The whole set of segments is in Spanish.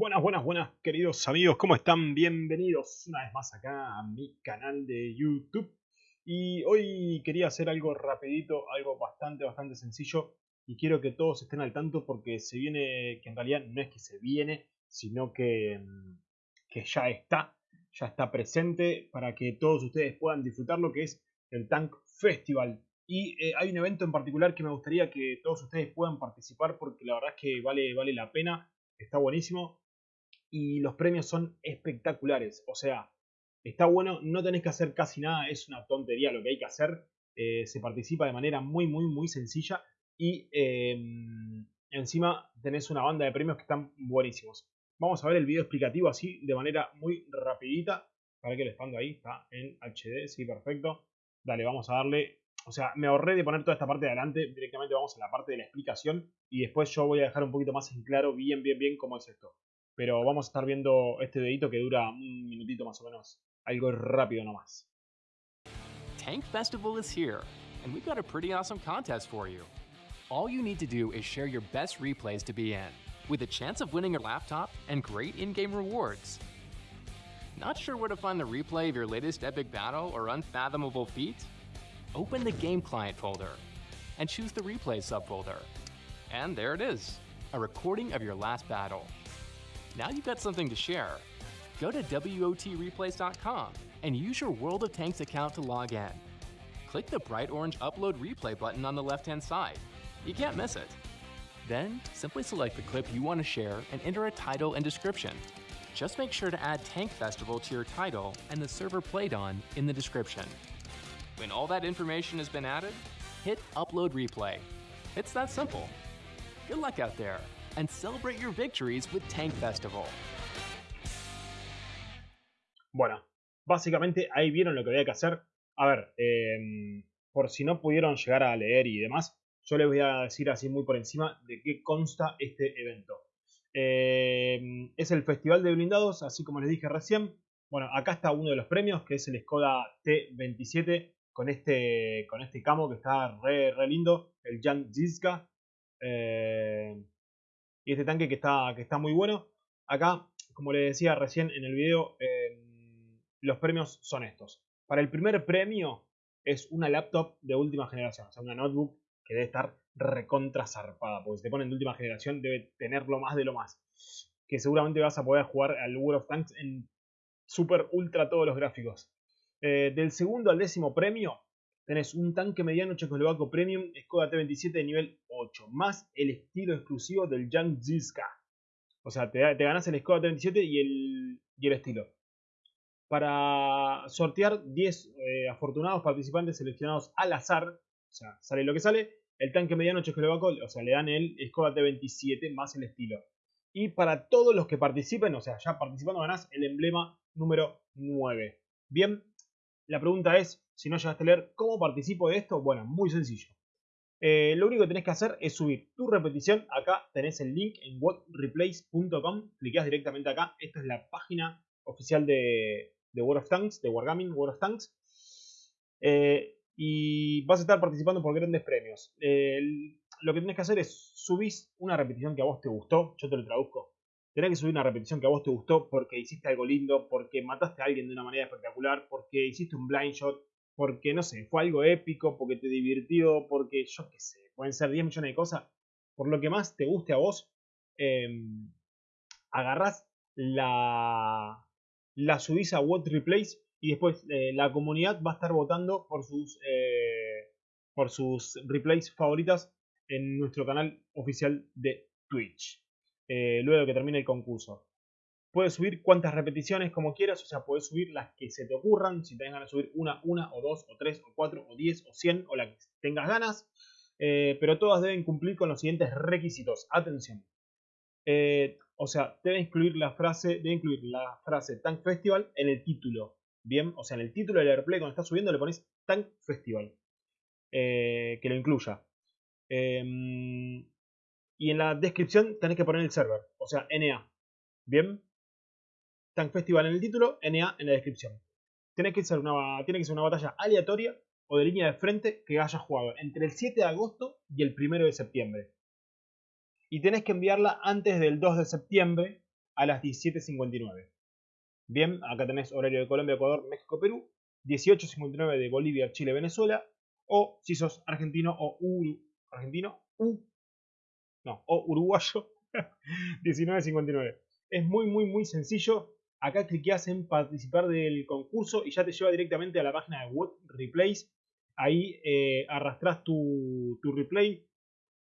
Buenas, buenas, buenas, queridos amigos, ¿cómo están? Bienvenidos una vez más acá a mi canal de YouTube. Y hoy quería hacer algo rapidito, algo bastante, bastante sencillo. Y quiero que todos estén al tanto porque se viene, que en realidad no es que se viene, sino que, que ya está, ya está presente para que todos ustedes puedan disfrutar lo que es el Tank Festival. Y eh, hay un evento en particular que me gustaría que todos ustedes puedan participar porque la verdad es que vale, vale la pena, está buenísimo. Y los premios son espectaculares, o sea, está bueno, no tenés que hacer casi nada, es una tontería lo que hay que hacer. Eh, se participa de manera muy, muy, muy sencilla y em, encima tenés una banda de premios que están buenísimos. Vamos a ver el video explicativo así de manera muy rapidita. Para que el expando ahí, está en HD, sí, perfecto. Dale, vamos a darle o sea, me ahorré de poner toda esta parte de adelante, directamente vamos a la parte de la explicación y después yo voy a dejar un poquito más en claro bien, bien, bien cómo es esto. Pero vamos a estar viendo este dedito que dura un minutito más o menos, algo rápido nomás. Tank Festival is here, and we've got a pretty awesome contest for you. All you need to do is share your best replays to be in, with a chance of winning a laptop and great in-game rewards. Not sure where to find the replay of your latest epic battle or unfathomable feat? open the Game Client folder and choose the Replay subfolder. And there it is, a recording of your last battle. Now you've got something to share. Go to WOTReplays.com and use your World of Tanks account to log in. Click the bright orange Upload Replay button on the left-hand side. You can't miss it. Then, simply select the clip you want to share and enter a title and description. Just make sure to add Tank Festival to your title and the server played on in the description. When all that information has been added, hit Upload Replay. It's that simple. Good luck out there, and celebrate your victories with Tank Festival. Bueno, básicamente ahí vieron lo que había que hacer. A ver, eh, por si no pudieron llegar a leer y demás, yo les voy a decir así muy por encima de qué consta este evento. Eh, es el Festival de Blindados, así como les dije recién. Bueno, acá está uno de los premios, que es el Skoda T27 con este, con este camo que está re, re lindo, el Jan Zizka. Eh, y este tanque que está, que está muy bueno. Acá, como les decía recién en el video, eh, los premios son estos. Para el primer premio es una laptop de última generación, o sea, una notebook que debe estar recontra zarpada, porque si te ponen de última generación debe tener lo más de lo más. Que seguramente vas a poder jugar al World of Tanks en super ultra todos los gráficos. Eh, del segundo al décimo premio tenés un tanque mediano checoslovaco premium Skoda T27 de nivel 8, más el estilo exclusivo del Jan Zizka. O sea, te, ganás el Skoda T27 y el, y el estilo. Para sortear 10 eh, afortunados participantes seleccionados al azar, o sea, sale lo que sale, el tanque mediano checoslovaco, o sea, le dan el Skoda T27 más el estilo. Y para todos los que participen, o sea, ya participando ganás el emblema número 9. Bien, la pregunta es, si no llegaste a leer, ¿cómo participo de esto? Bueno, muy sencillo. Eh, lo único que tenés que hacer es subir tu repetición. Acá tenés el link en whatreplace.com. Clicás directamente acá. Esta es la página oficial de, World of Tanks, de Wargaming World of Tanks. Eh, y vas a estar participando por grandes premios. lo que tenés que hacer es subir una repetición que a vos te gustó. Yo te lo traduzco tenés que subir una repetición que a vos te gustó porque hiciste algo lindo, porque mataste a alguien de una manera espectacular, porque hiciste un blind shot, porque no sé, fue algo épico, porque te divirtió, porque yo qué sé, pueden ser 10 millones de cosas. Por lo que más te guste a vos, em, agarrás la, la subís a What Replace y después eh, la comunidad va a estar votando por sus, eh, por sus replays favoritas en nuestro canal oficial de Twitch. Eh, luego que termine el concurso. Puedes subir cuantas repeticiones como quieras, o sea, puedes subir las que se te ocurran, si tengas ganas de subir una, una, o dos, o tres, o cuatro, o diez, o cien, o la que tengas ganas, eh, pero todas deben cumplir con los siguientes requisitos. Atención. Eh, o sea, debe incluir la frase, debe incluir la frase Tank Festival en el título. Bien, o sea, en el título del airplay cuando estás subiendo le pones Tank Festival. que lo incluya. Em, y en la descripción tenés que poner el server, o sea, NA. ¿Bien? Tank Festival en el título, NA en la descripción. Tiene que, ser una, tiene que ser una batalla aleatoria o de línea de frente que hayas jugado entre el 7 de agosto y el 1 de septiembre. Y tenés que enviarla antes del 2 de septiembre a las 17.59. Bien, acá tenés horario de Colombia, Ecuador, México, Perú. 18.59 de Bolivia, Chile, Venezuela. O si sos argentino o argentino, o uruguayo, 19.59. Es muy, muy, muy sencillo. Acá cliqueas en participar del concurso y ya te lleva directamente a la página de What Replays. Ahí eh, arrastras tu, tu, replay.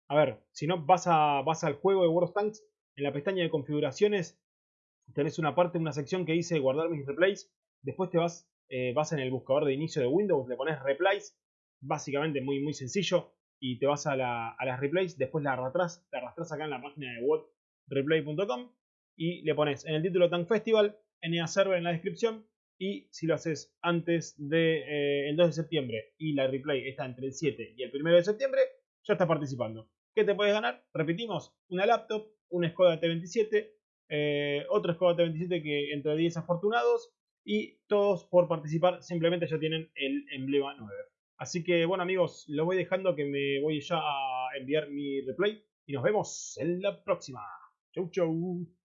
A ver, si no, vas, a, vas al juego de World of Tanks. En la pestaña de configuraciones tenés una parte, una sección que dice guardar mis replays. Después te vas, eh, vas en el buscador de inicio de Windows, le pones replays. Básicamente muy, muy sencillo. Y te vas a, las replays. Después la arrastras, la arrastras acá en la página de whatreplay.com y le pones en el título Tank Festival, NA Server en la descripción y si lo haces antes del de, eh, 2 de septiembre y la replay está entre el 7 y el 1 de septiembre, ya estás participando. ¿Qué te puedes ganar? Repetimos, una laptop, un Skoda T27, eh, otro Skoda T27 que entre 10 afortunados y todos por participar simplemente ya tienen el emblema 9. Así que bueno amigos, lo voy dejando que me voy ya a enviar mi replay y nos vemos en la próxima. Chau chau.